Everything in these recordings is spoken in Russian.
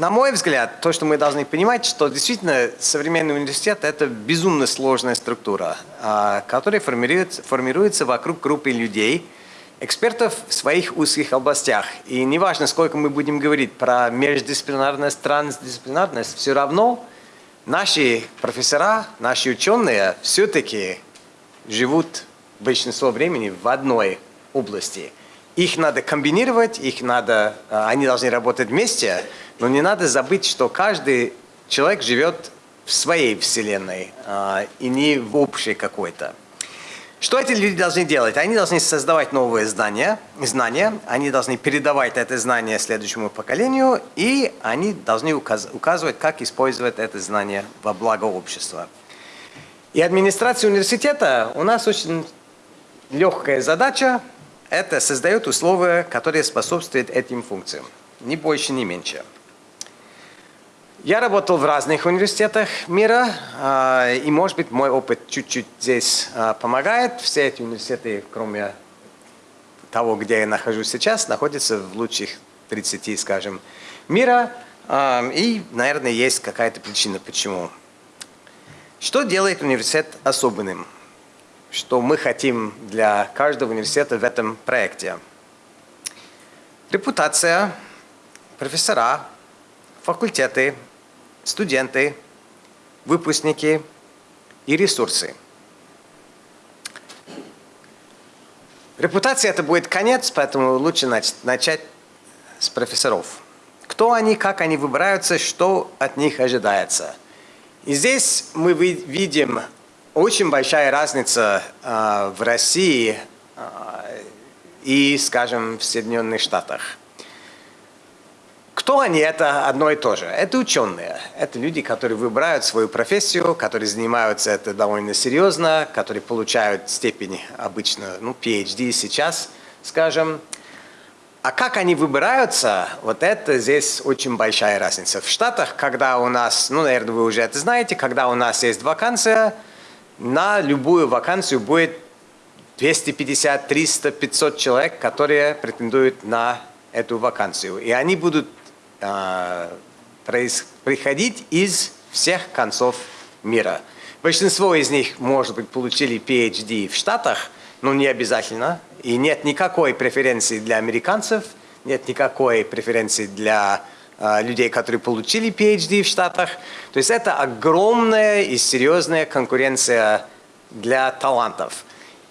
на мой взгляд, то, что мы должны понимать, что действительно современный университет – это безумно сложная структура, а, которая формируется, формируется вокруг группы людей, экспертов в своих узких областях. И неважно, сколько мы будем говорить про междисциплинарность, трансдисциплинарность, все равно наши профессора, наши ученые все-таки живут большинство времени в одной области. Их надо комбинировать, их надо, а, они должны работать вместе, но не надо забыть, что каждый человек живет в своей вселенной а, и не в общей какой-то. Что эти люди должны делать? Они должны создавать новые знания, знания, они должны передавать это знание следующему поколению, и они должны указывать, как использовать это знание во благо общества. И администрация университета у нас очень легкая задача – это создает условия, которые способствуют этим функциям. Ни больше, ни меньше. Я работал в разных университетах мира, а, и, может быть, мой опыт чуть-чуть здесь а, помогает. Все эти университеты, кроме того, где я нахожусь сейчас, находятся в лучших 30, скажем, мира. А, и, наверное, есть какая-то причина, почему. Что делает университет особенным? Что мы хотим для каждого университета в этом проекте? Репутация, профессора, факультеты, студенты, выпускники и ресурсы. Репутация – это будет конец, поэтому лучше начать с профессоров. Кто они, как они выбираются, что от них ожидается – и здесь мы видим очень большая разница э, в России э, и, скажем, в Соединенных Штатах. Кто они? Это одно и то же. Это ученые. Это люди, которые выбирают свою профессию, которые занимаются это довольно серьезно, которые получают степень обычно, ну, PhD сейчас, скажем. А как они выбираются, вот это здесь очень большая разница. В Штатах, когда у нас, ну, наверное, вы уже это знаете, когда у нас есть вакансия, на любую вакансию будет 250, 300, 500 человек, которые претендуют на эту вакансию. И они будут э, приходить из всех концов мира. Большинство из них, может быть, получили PhD в Штатах, но не обязательно. И нет никакой преференции для американцев, нет никакой преференции для э, людей, которые получили PhD в Штатах. То есть это огромная и серьезная конкуренция для талантов.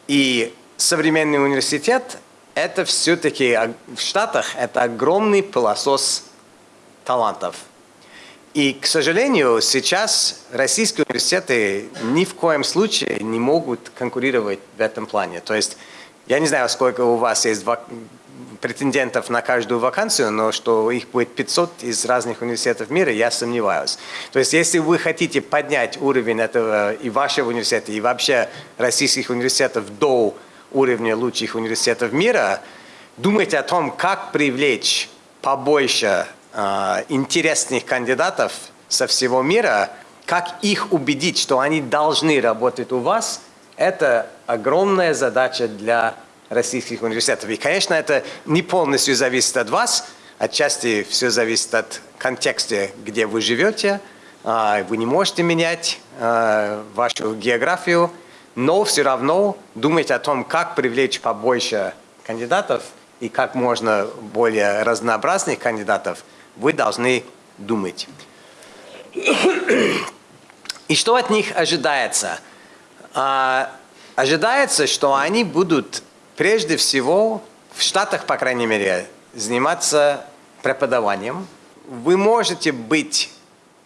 И современный университет – это все-таки в Штатах это огромный пылесос талантов. И, к сожалению, сейчас российские университеты ни в коем случае не могут конкурировать в этом плане. То есть я не знаю, сколько у вас есть претендентов на каждую вакансию, но что их будет 500 из разных университетов мира, я сомневаюсь. То есть если вы хотите поднять уровень этого и вашего университета, и вообще российских университетов до уровня лучших университетов мира, думайте о том, как привлечь побольше интересных кандидатов со всего мира, как их убедить, что они должны работать у вас – это огромная задача для российских университетов. И, конечно, это не полностью зависит от вас, отчасти все зависит от контекста, где вы живете. А, вы не можете менять а, вашу географию, но все равно думать о том, как привлечь побольше кандидатов и как можно более разнообразных кандидатов, вы должны думать. И что от них ожидается? А, ожидается, что они будут прежде всего, в Штатах, по крайней мере, заниматься преподаванием. Вы можете быть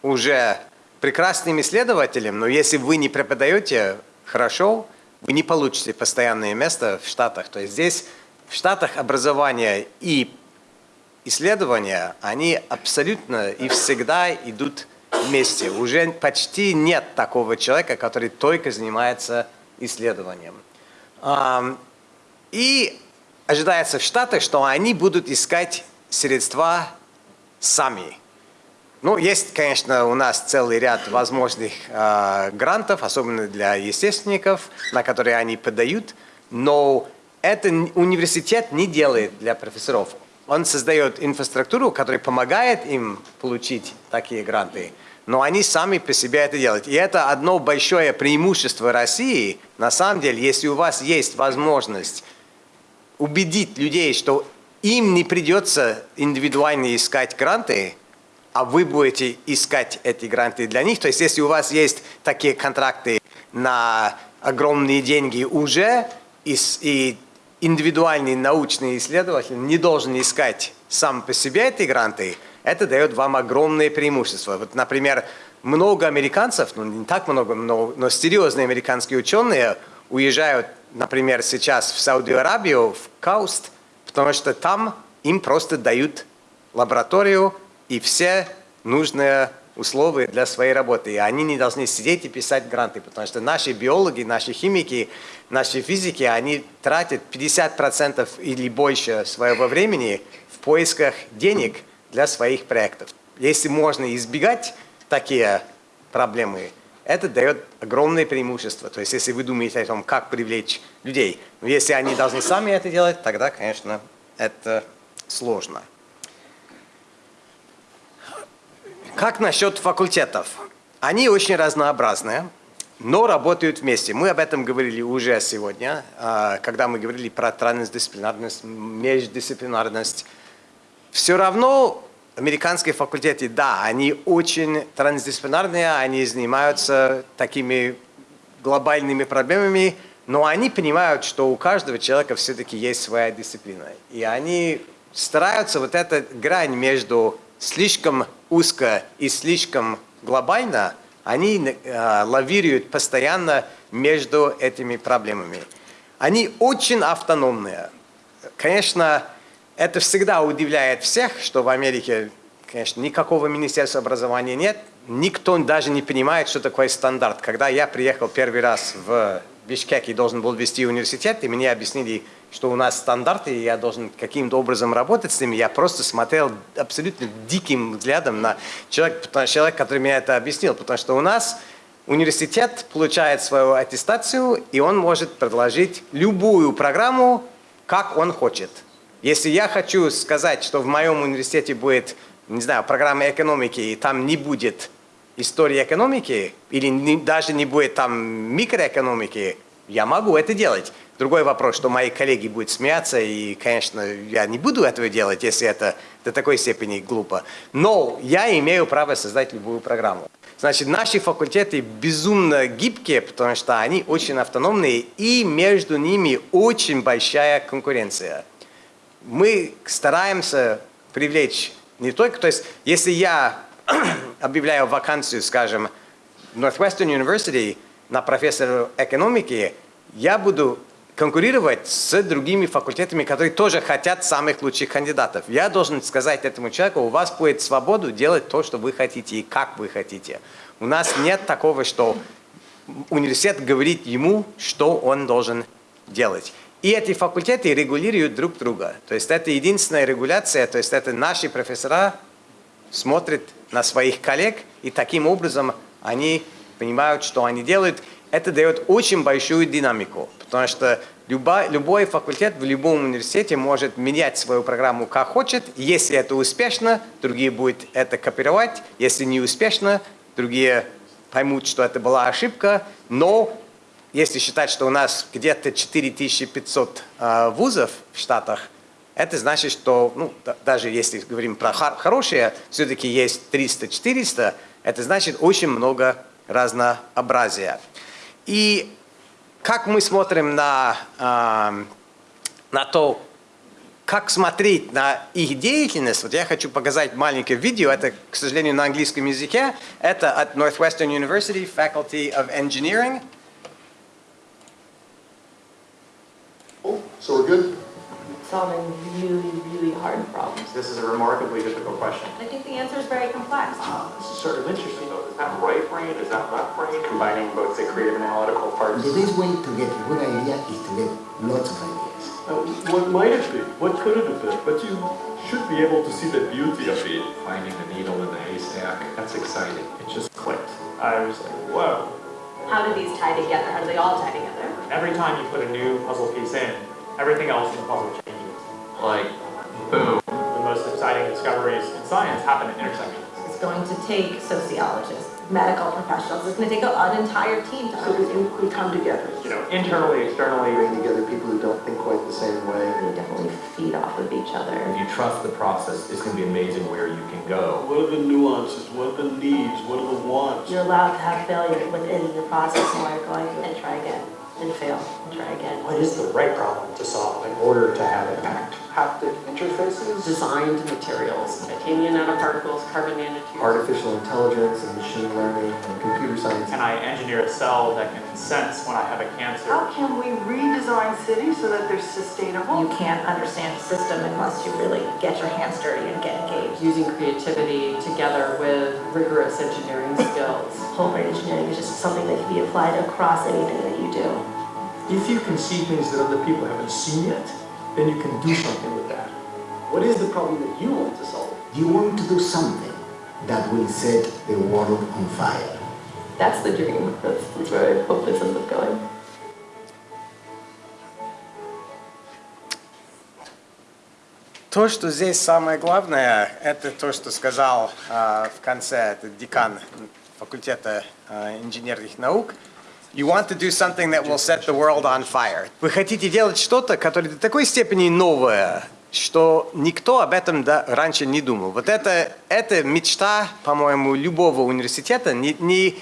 уже прекрасным исследователем, но если вы не преподаете хорошо, вы не получите постоянное место в Штатах. То есть здесь в Штатах образование и исследования, они абсолютно и всегда идут вместе. Уже почти нет такого человека, который только занимается исследованием. И ожидается в Штатах, что они будут искать средства сами. Ну, есть, конечно, у нас целый ряд возможных э, грантов, особенно для естественников, на которые они подают, но это университет не делает для профессоров. Он создает инфраструктуру, которая помогает им получить такие гранты, но они сами по себе это делают. И это одно большое преимущество России. На самом деле, если у вас есть возможность убедить людей, что им не придется индивидуально искать гранты, а вы будете искать эти гранты для них. То есть если у вас есть такие контракты на огромные деньги уже, и, и индивидуальный научный исследователь не должен искать сам по себе эти гранты, это дает вам огромное преимущество. Вот, например, много американцев, ну не так много, но, но серьезные американские ученые уезжают, например, сейчас в Саудовскую Аравию, в Кауст, потому что там им просто дают лабораторию и все нужные условия для своей работы. И они не должны сидеть и писать гранты, потому что наши биологи, наши химики, наши физики, они тратят 50% или больше своего времени в поисках денег для своих проектов. Если можно избегать такие проблемы, это дает огромное преимущество. То есть, если вы думаете о том, как привлечь людей, но если они должны сами это делать, тогда, конечно, это сложно. Как насчет факультетов? Они очень разнообразные, но работают вместе. Мы об этом говорили уже сегодня, а, когда мы говорили про трансдисциплинарность, междисциплинарность. Все равно американские факультеты, да, они очень трансдисциплинарные, они занимаются такими глобальными проблемами, но они понимают, что у каждого человека все-таки есть своя дисциплина. И они стараются вот эту грань между слишком узко и слишком глобально, они э, лавируют постоянно между этими проблемами. Они очень автономные. Конечно, это всегда удивляет всех, что в Америке, конечно, никакого министерства образования нет. Никто даже не понимает, что такое стандарт. Когда я приехал первый раз в Бишкек и должен был вести университет, и мне объяснили, что у нас стандарты, и я должен каким-то образом работать с ними, я просто смотрел абсолютно диким взглядом на человека, человек, который мне это объяснил, потому что у нас университет получает свою аттестацию, и он может предложить любую программу, как он хочет. Если я хочу сказать, что в моем университете будет, не знаю, программа экономики, и там не будет истории экономики, или не, даже не будет там микроэкономики, я могу это делать. Другой вопрос, что мои коллеги будут смеяться, и, конечно, я не буду этого делать, если это до такой степени глупо. Но я имею право создать любую программу. Значит, наши факультеты безумно гибкие, потому что они очень автономные, и между ними очень большая конкуренция мы стараемся привлечь не только, то есть если я объявляю вакансию, скажем, Northwestern University на профессора экономики, я буду конкурировать с другими факультетами, которые тоже хотят самых лучших кандидатов. Я должен сказать этому человеку, у вас будет свободу делать то, что вы хотите и как вы хотите. У нас нет такого, что университет говорит ему, что он должен делать. И эти факультеты регулируют друг друга. То есть это единственная регуляция, то есть это наши профессора смотрят на своих коллег, и таким образом они понимают, что они делают. Это дает очень большую динамику, потому что любой, любой факультет в любом университете может менять свою программу как хочет. Если это успешно, другие будут это копировать. Если не успешно, другие поймут, что это была ошибка. Но если считать, что у нас где-то 4500 э, вузов в Штатах, это значит, что, ну, даже если говорим про хорошие, все-таки есть 300-400, это значит очень много разнообразия. И как мы смотрим на, э, на то, как смотреть на их деятельность, вот я хочу показать маленькое видео, это, к сожалению, на английском языке, это от Northwestern University Faculty of Engineering, So we're good? Solving really, really hard problems? This is a remarkably difficult question. I think the answer is very complex. Uh, This is sort of interesting, though. Is that right brain, is that left brain? Combining both the creative and analytical parts. The best way to get a good idea is to get lots of ideas. Uh, What might it be? What could it have been? But you should be able to see the beauty of it. Finding the needle in the haystack, that's exciting. It just clicked. I was like, whoa. How do these tie together? How do they all tie together? Every time you put a new puzzle piece in, everything else in the puzzle changes. Like, boom, The most exciting discoveries in science happen at intersections. It's going to take sociologists, medical professionals, it's gonna take an entire team to So we, we come together. You know, internally, externally, Bring together people who don't think quite the same way. We definitely feed off of each other. If you trust the process, it's going to be amazing where you can go. What are the nuances? What are the needs? What are the wants? You're allowed to have failure within your process while you're going through and try again, and fail, try again. What is the right problem to solve in order to have impact? Haptic interfaces, designed materials, titanium nanoparticles, carbon nanotubes. artificial intelligence and machine learning and computer science. can I engineer a cell that can sense when I have a cancer? How can we redesign cities so that they're sustainable? You can't understand a system unless you really get your hands dirty and get engaged. Using creativity together with rigorous engineering skills. Whole brain engineering is just something that can be applied across anything that you do. If you can see things that other people haven't seen yet, then you can do something with that. What is the problem that you want to solve? You want to do something that will set the world on fire. That's the dream, that's, that's where I hope this ends up going. То, что здесь самое главное, это то, что сказал а, в конце этот декан факультета а, инженерных наук. You want to do something that will set the world on fire. Вы хотите делать что-то, которое до такой степени новое, что никто об этом да, раньше не думал. Вот это, это мечта, по-моему, любого университета, не, не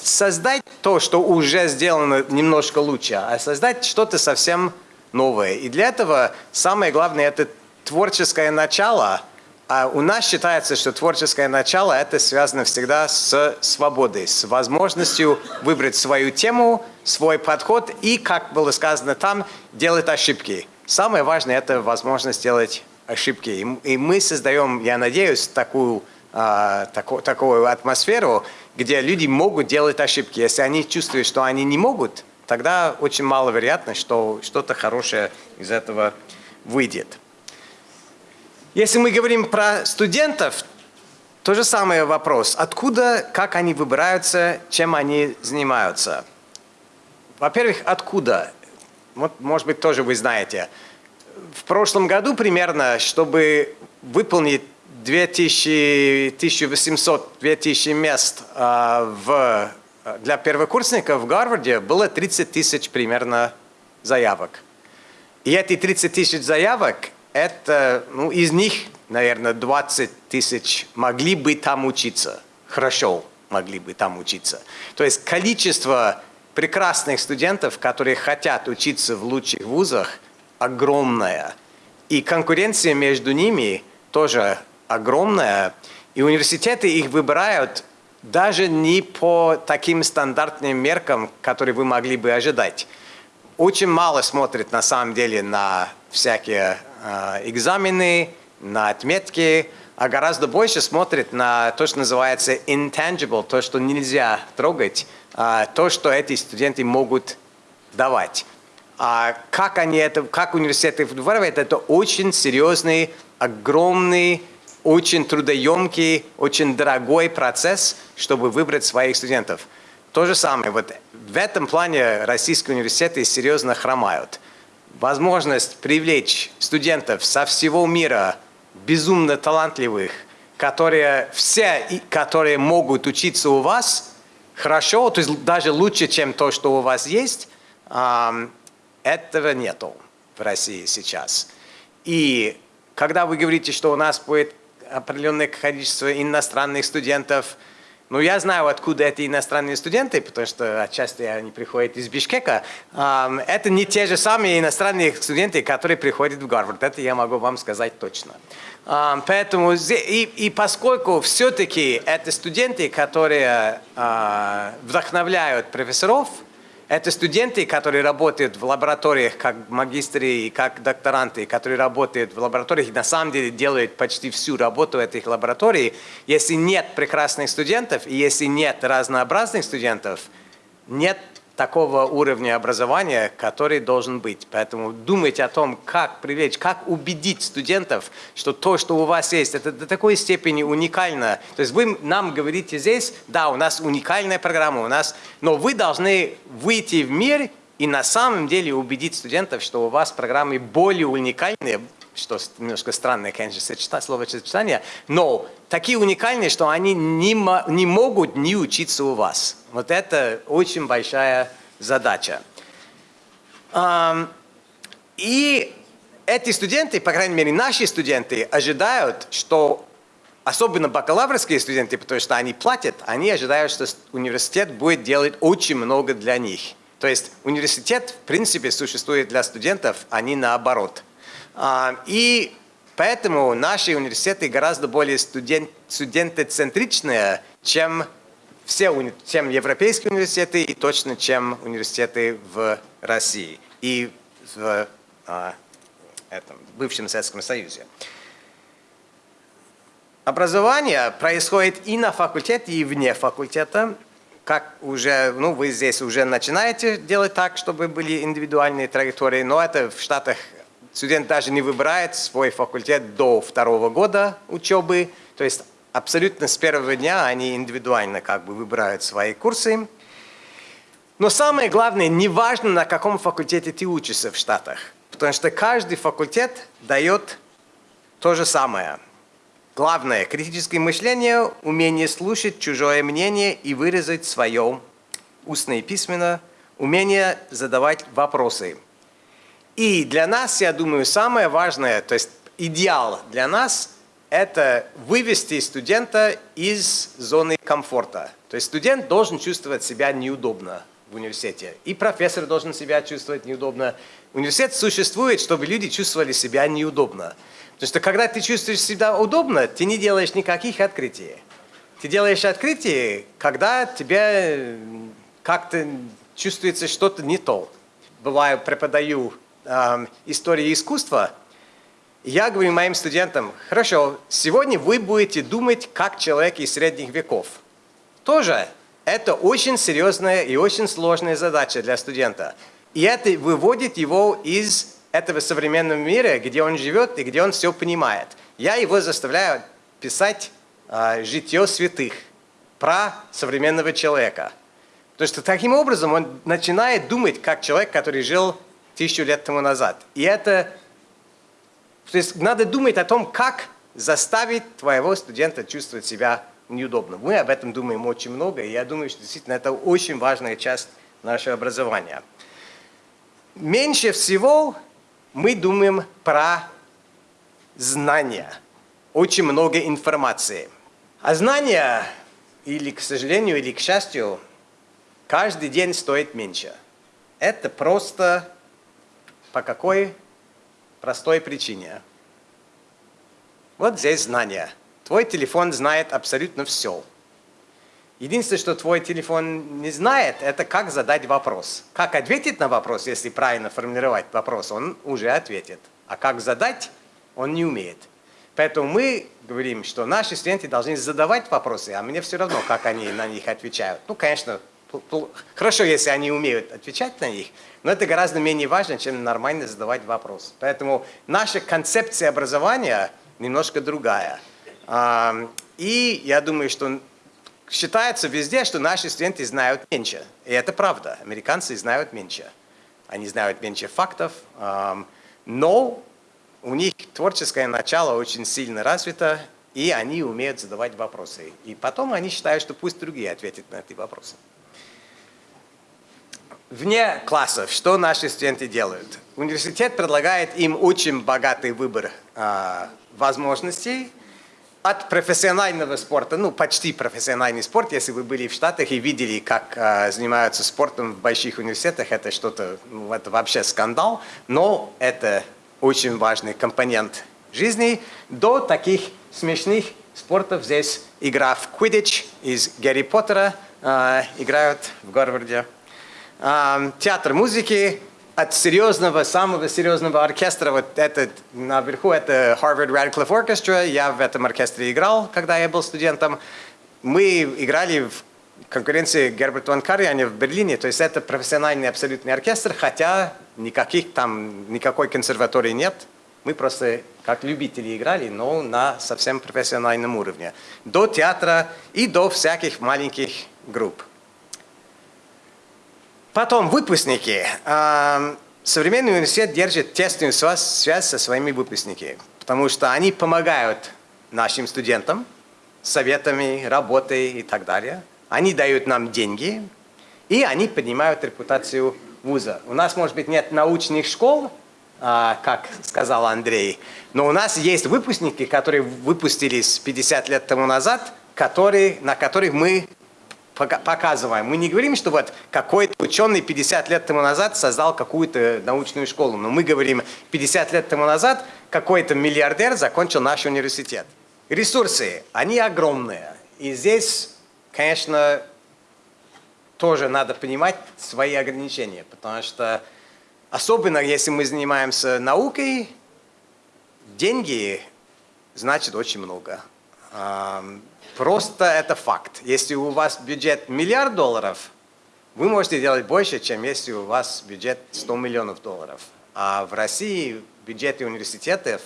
создать то, что уже сделано немножко лучше, а создать что-то совсем новое. И для этого самое главное – это творческое начало. А у нас считается, что творческое начало – это связано всегда с свободой, с возможностью выбрать свою тему, свой подход и, как было сказано там, делать ошибки. Самое важное – это возможность делать ошибки. И, мы создаем, я надеюсь, такую, а, таку, такую атмосферу, где люди могут делать ошибки. Если они чувствуют, что они не могут, тогда очень маловероятно, что что-то хорошее из этого выйдет. Если мы говорим про студентов, то же самый вопрос. Откуда, как они выбираются, чем они занимаются? Во-первых, откуда? Вот, может быть, тоже вы знаете. В прошлом году примерно, чтобы выполнить 2000, 1800-2000 мест а, в, для первокурсников в Гарварде было 30 тысяч примерно заявок. И эти 30 тысяч заявок, это, ну, из них, наверное, 20 тысяч могли бы там учиться. Хорошо могли бы там учиться. То есть количество прекрасных студентов, которые хотят учиться в лучших вузах, огромная. И конкуренция между ними тоже огромная. И университеты их выбирают даже не по таким стандартным меркам, которые вы могли бы ожидать. Очень мало смотрят на самом деле на всякие э, экзамены, на отметки, а гораздо больше смотрят на то, что называется intangible, то, что нельзя трогать, то, что эти студенты могут давать. А как они это, как университеты выбирают, это очень серьезный, огромный, очень трудоемкий, очень дорогой процесс, чтобы выбрать своих студентов. То же самое, вот в этом плане российские университеты серьезно хромают. Возможность привлечь студентов со всего мира, безумно талантливых, которые все, которые могут учиться у вас хорошо, то есть даже лучше, чем то, что у вас есть, этого нету в России сейчас. И когда вы говорите, что у нас будет определенное количество иностранных студентов, ну, я знаю, откуда эти иностранные студенты, потому что отчасти они приходят из Бишкека. Это не те же самые иностранные студенты, которые приходят в Гарвард. Это я могу вам сказать точно. Поэтому, и, и поскольку все-таки это студенты, которые вдохновляют профессоров, это студенты, которые работают в лабораториях как магистры и как докторанты, которые работают в лабораториях и на самом деле делают почти всю работу этих лабораторий. Если нет прекрасных студентов и если нет разнообразных студентов, нет такого уровня образования, который должен быть. Поэтому думайте о том, как привлечь, как убедить студентов, что то, что у вас есть, это до такой степени уникально. То есть вы нам говорите здесь, да, у нас уникальная программа, у нас, но вы должны выйти в мир и на самом деле убедить студентов, что у вас программы более уникальные, что немножко странное, конечно, сочетание, словосочетание, но такие уникальные, что они не, не могут не учиться у вас. Вот это очень большая задача. И эти студенты, по крайней мере наши студенты, ожидают, что особенно бакалаврские студенты, потому что они платят, они ожидают, что университет будет делать очень много для них. То есть университет, в принципе, существует для студентов, а не наоборот. А, и поэтому наши университеты гораздо более студент, студентоцентричные, чем все чем европейские университеты и точно, чем университеты в России и в а, этом, бывшем Советском Союзе. Образование происходит и на факультете, и вне факультета как уже, ну, вы здесь уже начинаете делать так, чтобы были индивидуальные траектории, но это в Штатах студент даже не выбирает свой факультет до второго года учебы, то есть абсолютно с первого дня они индивидуально как бы выбирают свои курсы. Но самое главное, не важно, на каком факультете ты учишься в Штатах, потому что каждый факультет дает то же самое – Главное – критическое мышление, умение слушать чужое мнение и выразить свое устно и письменно, умение задавать вопросы. И для нас, я думаю, самое важное, то есть идеал для нас – это вывести студента из зоны комфорта. То есть студент должен чувствовать себя неудобно в университете. И профессор должен себя чувствовать неудобно. Университет существует, чтобы люди чувствовали себя неудобно. Потому что когда ты чувствуешь себя удобно, ты не делаешь никаких открытий. Ты делаешь открытие, когда тебе как-то чувствуется что-то не то. Бываю, преподаю э, историю искусства, я говорю моим студентам, хорошо, сегодня вы будете думать как человек из средних веков. Тоже это очень серьезная и очень сложная задача для студента. И это выводит его из этого современного мира, где он живет и где он все понимает. Я его заставляю писать э, житье святых про современного человека. Потому что таким образом он начинает думать как человек, который жил тысячу лет тому назад. И это... То есть надо думать о том, как заставить твоего студента чувствовать себя неудобно. Мы об этом думаем очень много, и я думаю, что действительно это очень важная часть нашего образования. Меньше всего мы думаем про знания, очень много информации. А знания, или к сожалению, или к счастью, каждый день стоит меньше. Это просто по какой простой причине. Вот здесь знания. Твой телефон знает абсолютно все. Единственное, что твой телефон не знает, это как задать вопрос. Как ответить на вопрос, если правильно формулировать вопрос, он уже ответит. А как задать, он не умеет. Поэтому мы говорим, что наши студенты должны задавать вопросы, а мне все равно, как они на них отвечают. Ну, конечно, хорошо, если они умеют отвечать на них, но это гораздо менее важно, чем нормально задавать вопрос. Поэтому наша концепция образования немножко другая. И я думаю, что считается везде, что наши студенты знают меньше. И это правда. Американцы знают меньше. Они знают меньше фактов, но у них творческое начало очень сильно развито, и они умеют задавать вопросы. И потом они считают, что пусть другие ответят на эти вопросы. Вне классов, что наши студенты делают? Университет предлагает им очень богатый выбор э, возможностей, от профессионального спорта, ну почти профессиональный спорт, если вы были в Штатах и видели, как э, занимаются спортом в больших университетах, это что-то, ну, это вообще скандал, но это очень важный компонент жизни, до таких смешных спортов здесь игра в Quidditch из Гарри Поттера, э, играют в Гарварде, э, театр музыки, от серьезного, самого серьезного оркестра, вот этот наверху, это Harvard Radcliffe Orchestra, я в этом оркестре играл, когда я был студентом. Мы играли в конкуренции Герберт Ван Карьяне в Берлине, то есть это профессиональный абсолютный оркестр, хотя никаких там, никакой консерватории нет. Мы просто как любители играли, но на совсем профессиональном уровне. До театра и до всяких маленьких групп. Потом выпускники. современный университет держит тесную связь, связь со своими выпускниками, потому что они помогают нашим студентам советами, работой и так далее. Они дают нам деньги, и они поднимают репутацию вуза. У нас, может быть, нет научных школ, а, как сказал Андрей, но у нас есть выпускники, которые выпустились 50 лет тому назад, которые, на которых мы показываем. Мы не говорим, что вот какой-то ученый 50 лет тому назад создал какую-то научную школу, но мы говорим, 50 лет тому назад какой-то миллиардер закончил наш университет. Ресурсы, они огромные. И здесь, конечно, тоже надо понимать свои ограничения, потому что особенно если мы занимаемся наукой, деньги значит очень много. Просто это факт. Если у вас бюджет миллиард долларов, вы можете делать больше, чем если у вас бюджет 100 миллионов долларов. А в России бюджеты университетов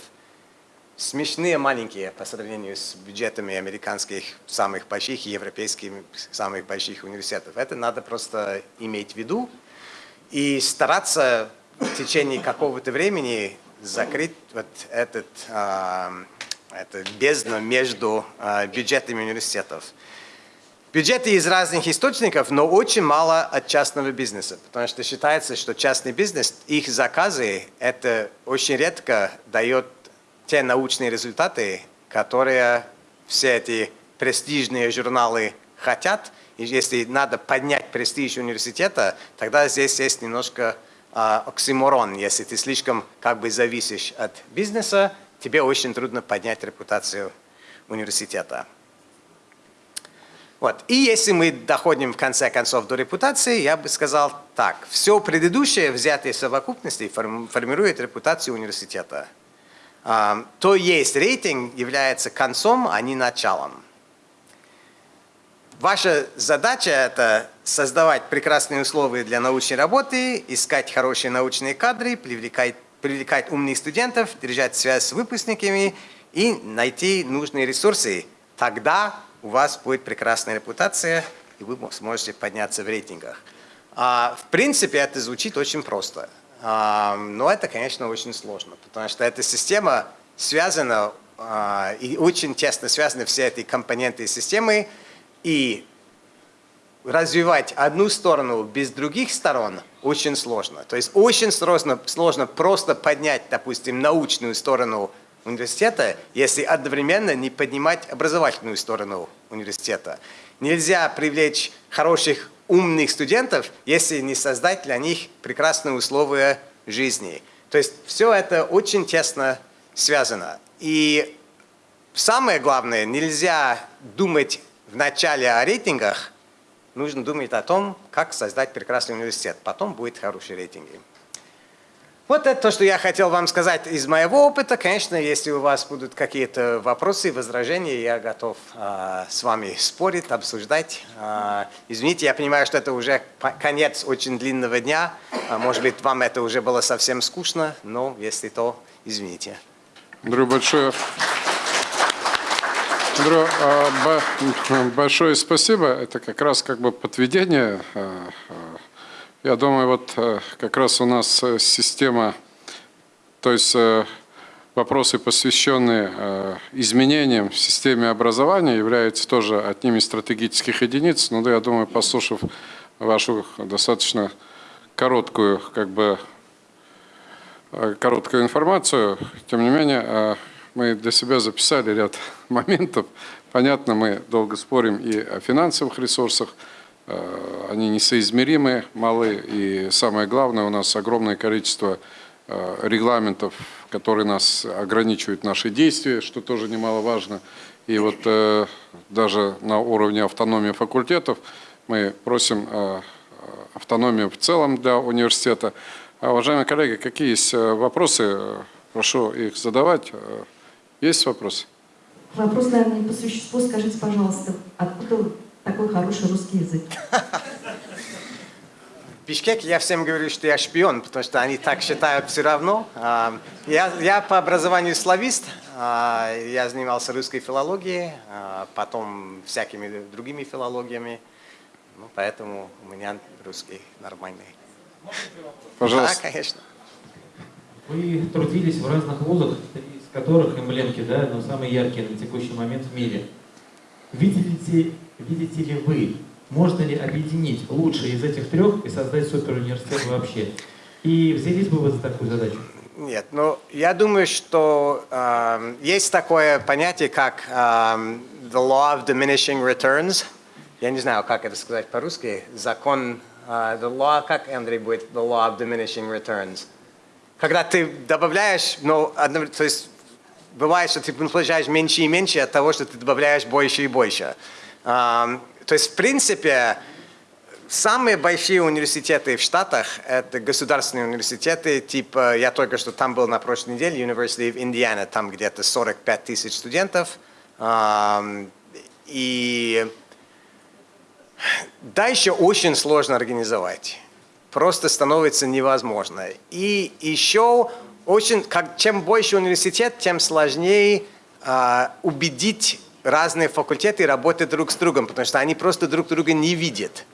смешные маленькие по сравнению с бюджетами американских самых больших и европейских самых больших университетов. Это надо просто иметь в виду и стараться в течение какого-то времени закрыть вот этот это бездна между э, бюджетами университетов. Бюджеты из разных источников, но очень мало от частного бизнеса, потому что считается, что частный бизнес, их заказы, это очень редко дает те научные результаты, которые все эти престижные журналы хотят. И если надо поднять престиж университета, тогда здесь есть немножко э, оксиморон, если ты слишком как бы зависишь от бизнеса, тебе очень трудно поднять репутацию университета. Вот. И если мы доходим в конце концов до репутации, я бы сказал так. Все предыдущее, взятые в совокупности, формирует репутацию университета. То есть рейтинг является концом, а не началом. Ваша задача – это создавать прекрасные условия для научной работы, искать хорошие научные кадры, привлекать привлекать умных студентов, держать связь с выпускниками и найти нужные ресурсы. Тогда у вас будет прекрасная репутация, и вы сможете подняться в рейтингах. А, в принципе, это звучит очень просто. А, но это, конечно, очень сложно, потому что эта система связана а, и очень тесно связаны все эти компоненты системы, и развивать одну сторону без других сторон очень сложно. То есть очень сложно, сложно просто поднять, допустим, научную сторону университета, если одновременно не поднимать образовательную сторону университета. Нельзя привлечь хороших, умных студентов, если не создать для них прекрасные условия жизни. То есть все это очень тесно связано. И самое главное, нельзя думать вначале о рейтингах, нужно думать о том, как создать прекрасный университет. Потом будет хорошие рейтинги. Вот это то, что я хотел вам сказать из моего опыта. Конечно, если у вас будут какие-то вопросы, возражения, я готов э, с вами спорить, обсуждать. Э, извините, я понимаю, что это уже конец очень длинного дня. А, может быть, вам это уже было совсем скучно, но если то, извините. Андрей, большое А, большое спасибо. Это как раз как бы подведение. А, а, я думаю, вот как раз у нас э, система, то есть э, вопросы, посвященные изменениям в системе образования, являются тоже одним из стратегических единиц. Но я думаю, послушав вашу достаточно короткую, как бы, короткую информацию, тем не менее, мы для себя записали ряд моментов. Понятно, мы долго спорим и о финансовых ресурсах, э, они несоизмеримы, малы, и самое главное, у нас огромное количество э, регламентов, которые нас ограничивают наши действия, что тоже немаловажно. И вот э, даже на уровне автономии факультетов мы просим автономию в целом для университета. А, уважаемые коллеги, какие есть вопросы? Прошу их задавать. Есть вопрос? Вопрос, наверное, не по существу. Скажите, пожалуйста, откуда такой хороший русский язык? В Бишкеке я всем говорю, что я шпион, потому что они так считают все равно. А, я, я по образованию славист, а, я занимался русской филологией, а, потом всякими другими филологиями, ну, поэтому у меня русский нормальный. Пожалуйста. Да, конечно. Вы трудились в разных вузах, которых эмблемки, да, но самые яркие на текущий момент в мире. Видите, видите ли вы, можно ли объединить лучшие из этих трех и создать суперуниверситет вообще? И взялись бы вы за такую задачу? Нет, ну я думаю, что э, есть такое понятие, как э, the law of diminishing returns. Я не знаю, как это сказать по-русски. Закон, э, the law, как, Андрей, будет the law of diminishing returns? Когда ты добавляешь, ну, одно, то есть бывает, что ты получаешь меньше и меньше от того, что ты добавляешь больше и больше. То есть, в принципе, Самые большие университеты в Штатах – это государственные университеты, типа, я только что там был на прошлой неделе, University of Indiana, там где-то 45 тысяч студентов. И дальше очень сложно организовать. Просто становится невозможно. И еще очень, как, чем больше университет, тем сложнее э, убедить разные факультеты работать друг с другом, потому что они просто друг друга не видят.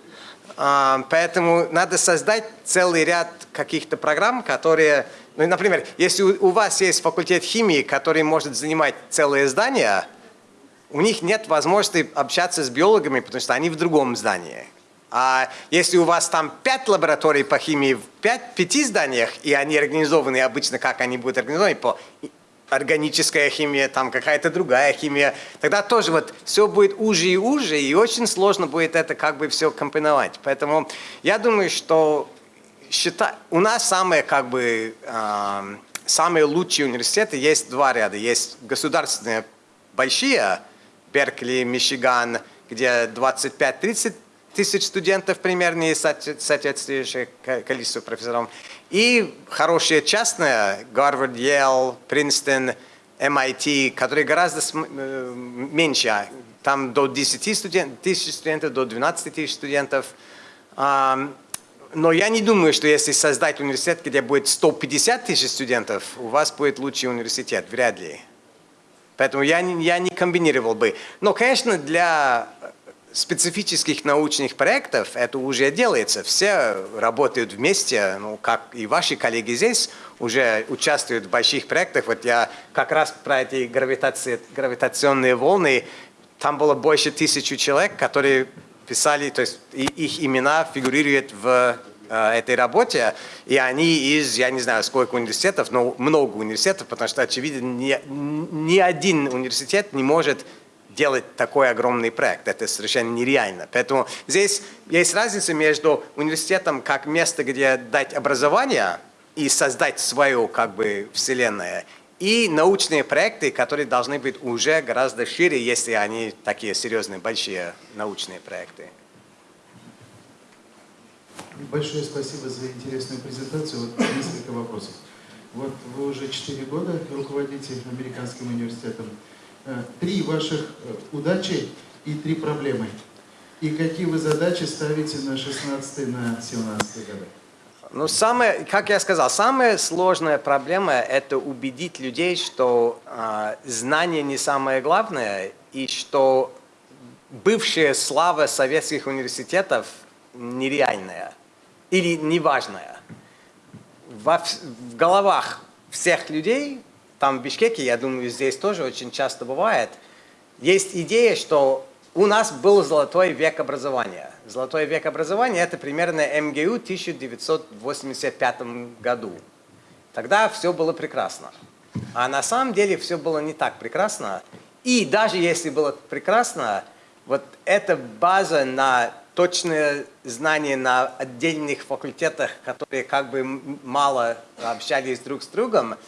А, поэтому надо создать целый ряд каких-то программ, которые, ну, например, если у вас есть факультет химии, который может занимать целое здание, у них нет возможности общаться с биологами, потому что они в другом здании. А если у вас там пять лабораторий по химии в пять, пяти зданиях, и они организованы обычно, как они будут организованы, по органическая химия, там какая-то другая химия, тогда тоже вот все будет уже и уже, и очень сложно будет это как бы все компоновать. Поэтому я думаю, что счита... у нас самые как бы э, самые лучшие университеты есть два ряда. Есть государственные большие, Беркли, Мичиган, где 25-30 тысяч студентов примерно и соответствующее количество профессоров. И хорошие частные, Гарвард, Йелл, Принстон, MIT, которые гораздо э, меньше, там до 10 студент, тысяч студентов, до 12 тысяч студентов. Но я не думаю, что если создать университет, где будет 150 тысяч студентов, у вас будет лучший университет, вряд ли. Поэтому я я не комбинировал бы. Но, конечно, для специфических научных проектов это уже делается. Все работают вместе, ну, как и ваши коллеги здесь уже участвуют в больших проектах. Вот я как раз про эти гравитации, гравитационные волны, там было больше тысячи человек, которые писали, то есть их имена фигурируют в э, этой работе, и они из, я не знаю, сколько университетов, но много университетов, потому что, очевидно, ни, ни один университет не может делать такой огромный проект. Это совершенно нереально. Поэтому здесь есть разница между университетом как место, где дать образование и создать свою как бы вселенную, и научные проекты, которые должны быть уже гораздо шире, если они такие серьезные, большие научные проекты. Большое спасибо за интересную презентацию. Вот несколько вопросов. Вот вы уже 4 года руководите американским университетом. Э, три ваших э, удачи и три проблемы. И какие вы задачи ставите на 16 на 17 годы? Ну, самое, как я сказал, самая сложная проблема – это убедить людей, что э, знание не самое главное, и что бывшая слава советских университетов нереальная или неважная. Во, в головах всех людей там в Бишкеке, я думаю, здесь тоже очень часто бывает, есть идея, что у нас был золотой век образования. Золотой век образования – это примерно МГУ в 1985 году. Тогда все было прекрасно. А на самом деле все было не так прекрасно. И даже если было прекрасно, вот эта база на точное знание на отдельных факультетах, которые как бы мало общались друг с другом –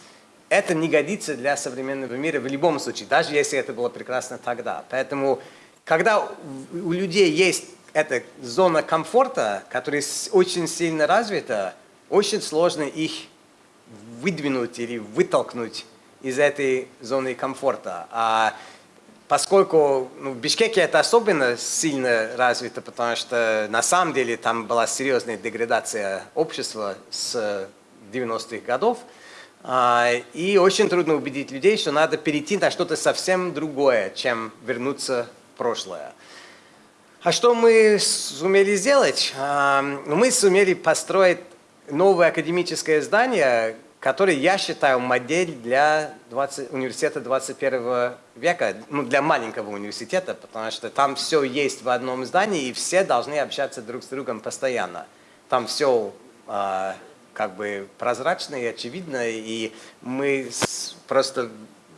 это не годится для современного мира в любом случае, даже если это было прекрасно тогда. Поэтому, когда у людей есть эта зона комфорта, которая очень сильно развита, очень сложно их выдвинуть или вытолкнуть из этой зоны комфорта. А поскольку ну, в Бишкеке это особенно сильно развито, потому что на самом деле там была серьезная деградация общества с 90-х годов, и очень трудно убедить людей, что надо перейти на что-то совсем другое, чем вернуться в прошлое. А что мы сумели сделать? А, ну, мы сумели построить новое академическое здание, которое я считаю модель для 20, университета 21 века, ну, для маленького университета, потому что там все есть в одном здании, и все должны общаться друг с другом постоянно. Там все а, как бы прозрачно и очевидно, и мы просто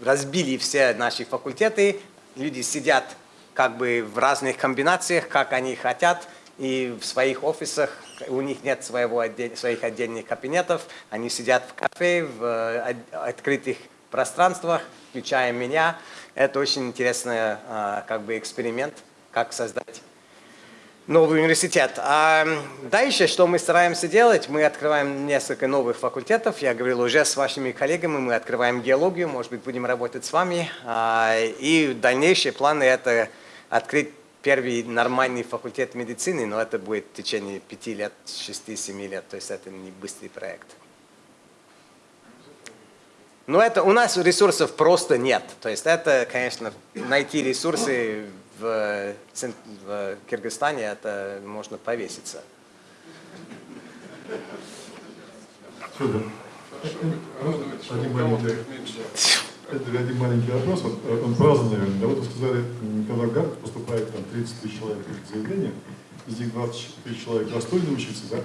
разбили все наши факультеты, люди сидят как бы в разных комбинациях, как они хотят, и в своих офисах у них нет своего своих отдельных кабинетов, они сидят в кафе, в э, открытых пространствах, включая меня. Это очень интересный э, как бы эксперимент, как создать новый университет. А дальше, что мы стараемся делать, мы открываем несколько новых факультетов. Я говорил уже с вашими коллегами, мы открываем геологию, может быть, будем работать с вами. А, и дальнейшие планы – это открыть первый нормальный факультет медицины, но это будет в течение пяти лет, шести-семи лет, то есть это не быстрый проект. Но это, у нас ресурсов просто нет. То есть это, конечно, найти ресурсы в, в Кыргызстане, это можно повеситься. Это один маленький вопрос, вот, он праздный, наверное. Да вот вы сказали, когда в Гарвард поступает там 30 тысяч человек заявления, из них 20 тысяч человек достойны учиться, да?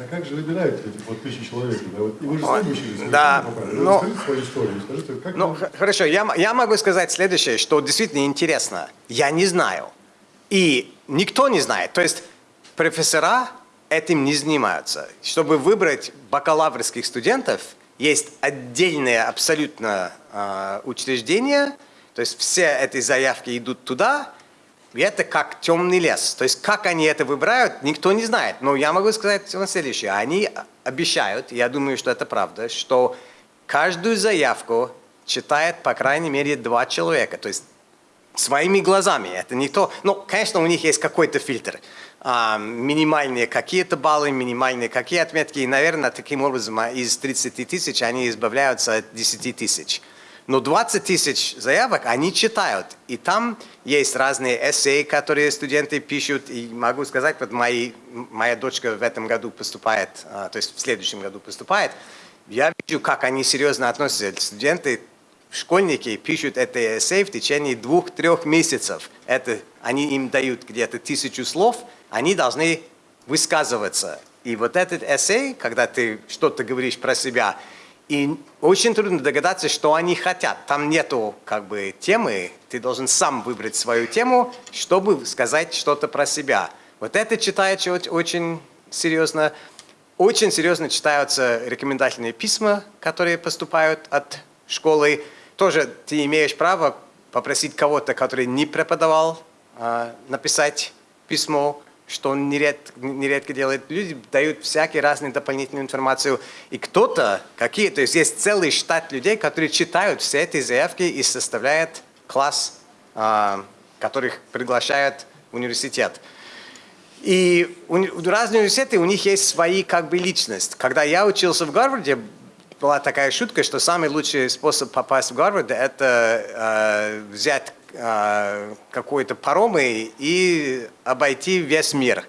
А как же выбирают этих вот тысячи человек? Да? Вот, вы же сами учились. Да, но... Расскажите свою историю. Скажите, как ну, вы... хорошо, я, я могу сказать следующее, что действительно интересно. Я не знаю. И никто не знает. То есть профессора этим не занимаются. Чтобы выбрать бакалаврских студентов, есть отдельное абсолютно э, учреждение, то есть все эти заявки идут туда, и это как темный лес. То есть как они это выбирают, никто не знает. Но я могу сказать следующее. Они обещают, я думаю, что это правда, что каждую заявку читает по крайней мере два человека. То есть своими глазами. Это не то. Ну, конечно, у них есть какой-то фильтр. А, минимальные какие-то баллы, минимальные какие отметки. И, наверное, таким образом из 30 тысяч они избавляются от 10 тысяч. Но 20 тысяч заявок они читают. И там есть разные эссе, которые студенты пишут. И могу сказать, вот мои, моя дочка в этом году поступает, а, то есть в следующем году поступает. Я вижу, как они серьезно относятся. Студенты школьники пишут это эссе в течение двух-трех месяцев. Это, они им дают где-то тысячу слов, они должны высказываться. И вот этот эссе, когда ты что-то говоришь про себя, и очень трудно догадаться, что они хотят. Там нету как бы темы, ты должен сам выбрать свою тему, чтобы сказать что-то про себя. Вот это читается очень серьезно. Очень серьезно читаются рекомендательные письма, которые поступают от школы тоже ты имеешь право попросить кого-то, который не преподавал, а, написать письмо, что он нередко, нередко делает. Люди дают всякие разные дополнительную информацию. И кто-то, какие, то есть есть целый штат людей, которые читают все эти заявки и составляют класс, а, которых приглашают в университет. И разные университеты, у них есть свои как бы личность. Когда я учился в Гарварде, была такая шутка, что самый лучший способ попасть в Гарвард – это э, взять э, какой-то паром и обойти весь мир.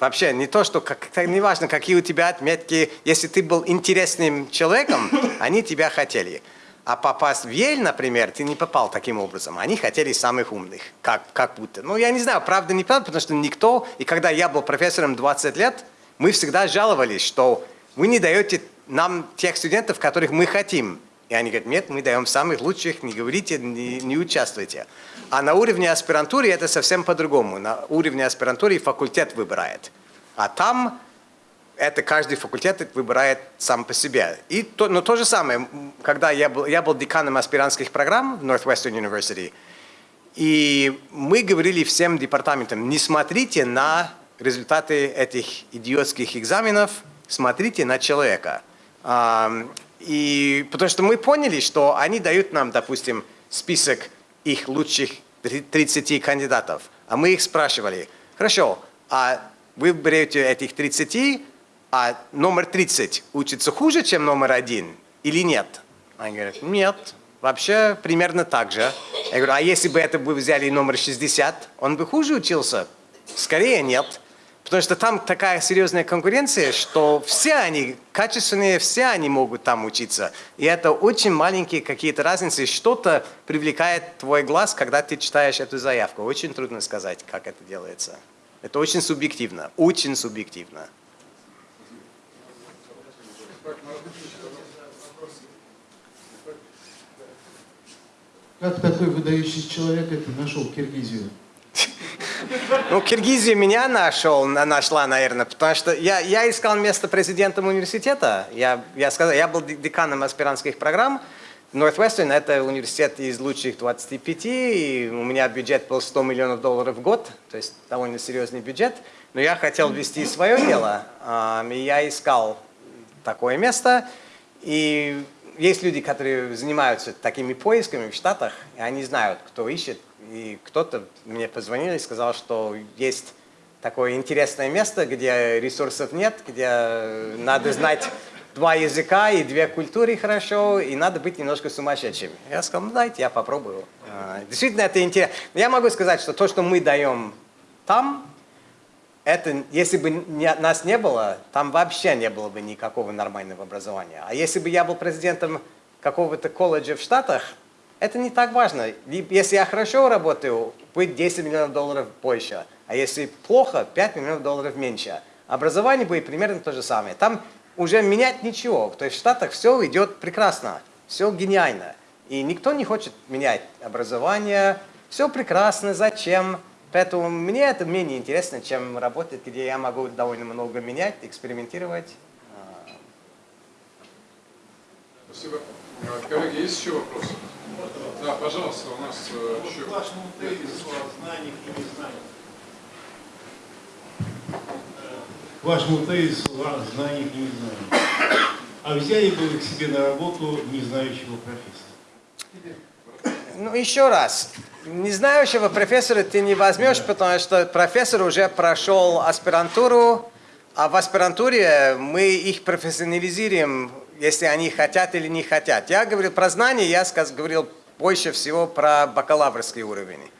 Вообще, не то, что, как, не важно, какие у тебя отметки, если ты был интересным человеком, они тебя хотели. А попасть в Ель, например, ты не попал таким образом. Они хотели самых умных, как, как будто. Ну, я не знаю, правда, не правда, потому что никто, и когда я был профессором 20 лет, мы всегда жаловались, что вы не даете нам тех студентов, которых мы хотим. И они говорят, нет, мы даем самых лучших, не говорите, не, не участвуйте. А на уровне аспирантуры это совсем по-другому. На уровне аспирантуры факультет выбирает. А там это каждый факультет выбирает сам по себе. И то, но то же самое, когда я был, я был деканом аспирантских программ в Northwestern University, и мы говорили всем департаментам, не смотрите на результаты этих идиотских экзаменов, смотрите на человека. И потому что мы поняли, что они дают нам, допустим, список их лучших 30 кандидатов, а мы их спрашивали, хорошо, а вы берете этих 30, а номер 30 учится хуже, чем номер один или нет? Они говорят, нет, вообще примерно так же. Я говорю, а если бы это вы взяли номер 60, он бы хуже учился? Скорее нет. Потому что там такая серьезная конкуренция, что все они качественные, все они могут там учиться. И это очень маленькие какие-то разницы. Что-то привлекает твой глаз, когда ты читаешь эту заявку. Очень трудно сказать, как это делается. Это очень субъективно, очень субъективно. Как такой выдающийся человек это нашел Киргизию? Ну, Киргизия меня нашел, нашла, наверное, потому что я, я искал место президентом университета. Я, я, сказал, я был деканом аспирантских программ. Northwestern – это университет из лучших 25, и у меня бюджет был 100 миллионов долларов в год, то есть довольно серьезный бюджет. Но я хотел вести свое дело, и я искал такое место. И есть люди, которые занимаются такими поисками в Штатах, и они знают, кто ищет. И кто-то мне позвонил и сказал, что есть такое интересное место, где ресурсов нет, где надо знать два языка и две культуры хорошо, и надо быть немножко сумасшедшим. Я сказал, ну дайте, я попробую. А, действительно, это интересно. Я могу сказать, что то, что мы даем там, это, если бы не, нас не было, там вообще не было бы никакого нормального образования. А если бы я был президентом какого-то колледжа в Штатах, это не так важно. Если я хорошо работаю, будет 10 миллионов долларов больше. А если плохо, 5 миллионов долларов меньше. Образование будет примерно то же самое. Там уже менять ничего. То есть в Штатах все идет прекрасно, все гениально. И никто не хочет менять образование. Все прекрасно, зачем? Поэтому мне это менее интересно, чем работать, где я могу довольно много менять, экспериментировать. Спасибо. Коллеги, есть еще вопросы? Да, пожалуйста, у нас еще... Вашему тезису о знаниях и незнаниях. Вашему тезису о знаниях и незнаниях. А взяли бы вы к себе на работу незнающего профессора? Ну, еще раз. Не знающего профессора ты не возьмешь, потому что профессор уже прошел аспирантуру, а в аспирантуре мы их профессионализируем, если они хотят или не хотят. Я говорил про знания, я говорил больше всего про бакалаврский уровень.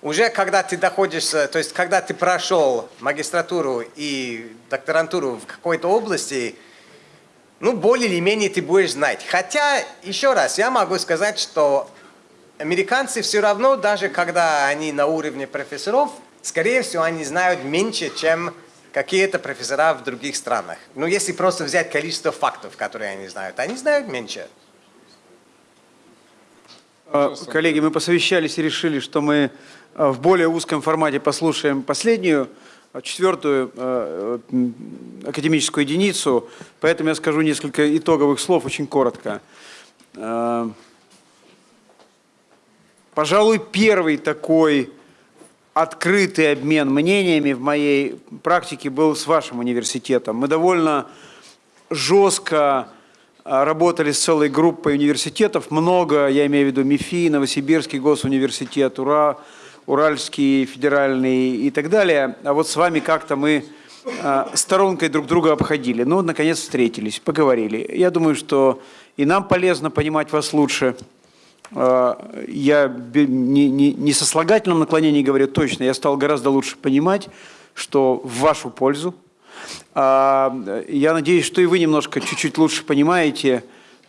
Уже когда ты доходишь, то есть когда ты прошел магистратуру и докторантуру в какой-то области, ну, более или менее ты будешь знать. Хотя, еще раз, я могу сказать, что американцы все равно, даже когда они на уровне профессоров, скорее всего, они знают меньше, чем какие-то профессора в других странах. Но если просто взять количество фактов, которые они знают, они знают меньше. А, коллеги, мы посовещались и решили, что мы а, в более узком формате послушаем последнюю, а, четвертую академическую единицу, поэтому я скажу несколько итоговых слов очень коротко. Пожалуй, первый такой открытый обмен мнениями в моей практике был с вашим университетом. Мы довольно жестко а, работали с целой группой университетов. Много, я имею в виду МИФИ, Новосибирский госуниверситет, Ура, Уральский федеральный и так далее. А вот с вами как-то мы а, сторонкой друг друга обходили. Ну, наконец встретились, поговорили. Я думаю, что и нам полезно понимать вас лучше – я не, не, не со слагательным наклонением говорю точно, я стал гораздо лучше понимать, что в вашу пользу. А, я надеюсь, что и вы немножко чуть-чуть лучше понимаете,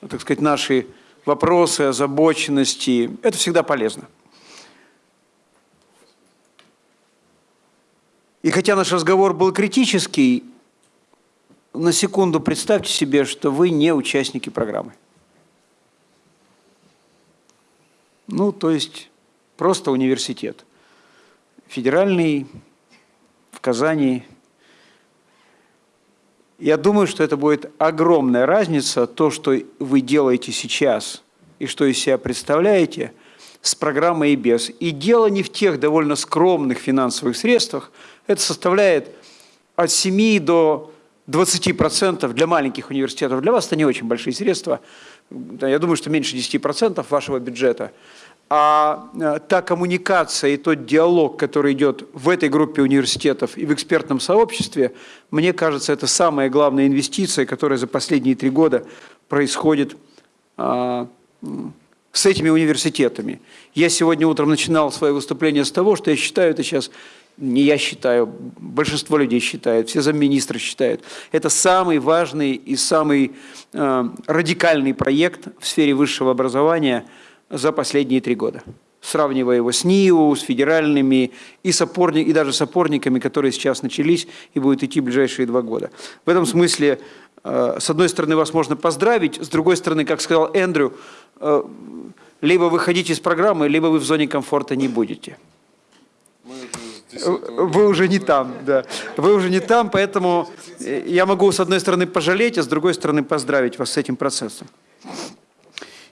так сказать, наши вопросы, озабоченности. Это всегда полезно. И хотя наш разговор был критический, на секунду представьте себе, что вы не участники программы. Ну, то есть просто университет. Федеральный в Казани. Я думаю, что это будет огромная разница, то, что вы делаете сейчас и что из себя представляете, с программой и без. И дело не в тех довольно скромных финансовых средствах. Это составляет от 7 до 20% для маленьких университетов. Для вас это не очень большие средства. Я думаю, что меньше 10% вашего бюджета – а э, та коммуникация и тот диалог, который идет в этой группе университетов и в экспертном сообществе, мне кажется, это самая главная инвестиция, которая за последние три года происходит а, с этими университетами. Я сегодня утром начинал свое выступление с того, что я считаю это сейчас не я считаю, большинство людей считают, все замминистры считают, это самый важный и самый э, радикальный проект в сфере высшего образования за последние три года. Сравнивая его с НИУ, с федеральными и, с опорни, и даже с опорниками, которые сейчас начались и будут идти в ближайшие два года. В этом смысле, э, с одной стороны, вас можно поздравить, с другой стороны, как сказал Эндрю, э, либо вы ходите из программы, либо вы в зоне комфорта не будете. Вы уже не там, да. Вы уже не там, поэтому я могу с одной стороны пожалеть, а с другой стороны поздравить вас с этим процессом.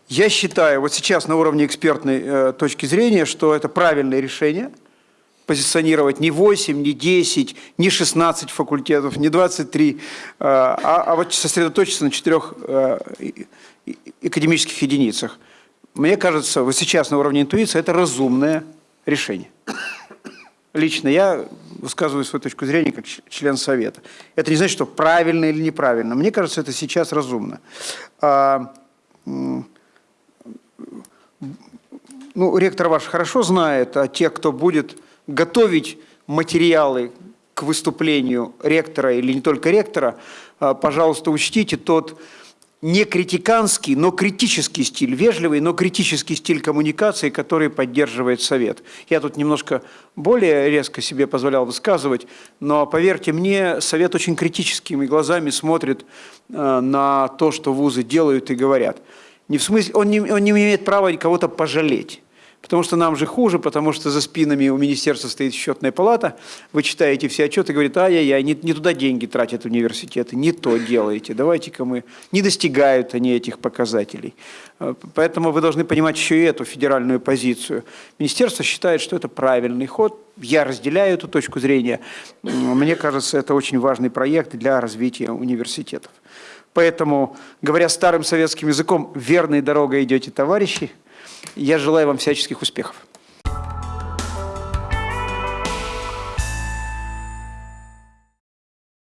Я считаю, вот сейчас на уровне экспертной э, точки зрения, что это правильное решение позиционировать не 8, не 10, не 16 факультетов, не 23, э, а, а вот сосредоточиться на четырех э, академических единицах. Мне кажется, вот сейчас на уровне интуиции это разумное решение. Лично я высказываю свою точку зрения как член Совета. Это не значит, что правильно или неправильно. Мне кажется, это сейчас разумно. А, ну, ректор ваш хорошо знает, а те, кто будет готовить материалы к выступлению ректора или не только ректора, а, пожалуйста, учтите тот не критиканский, но критический стиль, вежливый, но критический стиль коммуникации, который поддерживает Совет. Я тут немножко более резко себе позволял высказывать, но поверьте мне, Совет очень критическими глазами смотрит э, на то, что вузы делают и говорят. Не в смысле, он не, он не имеет права кого-то пожалеть. Потому что нам же хуже, потому что за спинами у министерства стоит счетная палата, вы читаете все отчеты и говорите, ай-яй-яй, не, не туда деньги тратят университеты, не то делаете, давайте-ка мы... Не достигают они этих показателей. Э, поэтому вы должны понимать еще и эту федеральную позицию. Министерство считает, что это правильный ход, я разделяю эту точку зрения. Мне кажется, это очень важный проект для развития университетов. Поэтому, говоря старым советским языком, верной дорогой идете, товарищи, я желаю вам всяческих успехов.